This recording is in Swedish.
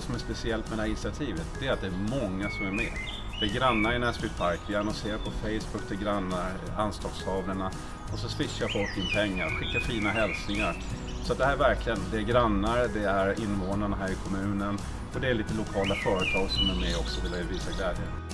Det som är speciellt med det här initiativet, det är att det är många som är med. Det är grannar i Näsby Park, vi annonserar på Facebook till grannar, anslagstavlorna och så swishar folk in pengar, skickar fina hälsningar. Så det här är verkligen, det är grannar, det är invånarna här i kommunen och det är lite lokala företag som är med också och vill visa glädje.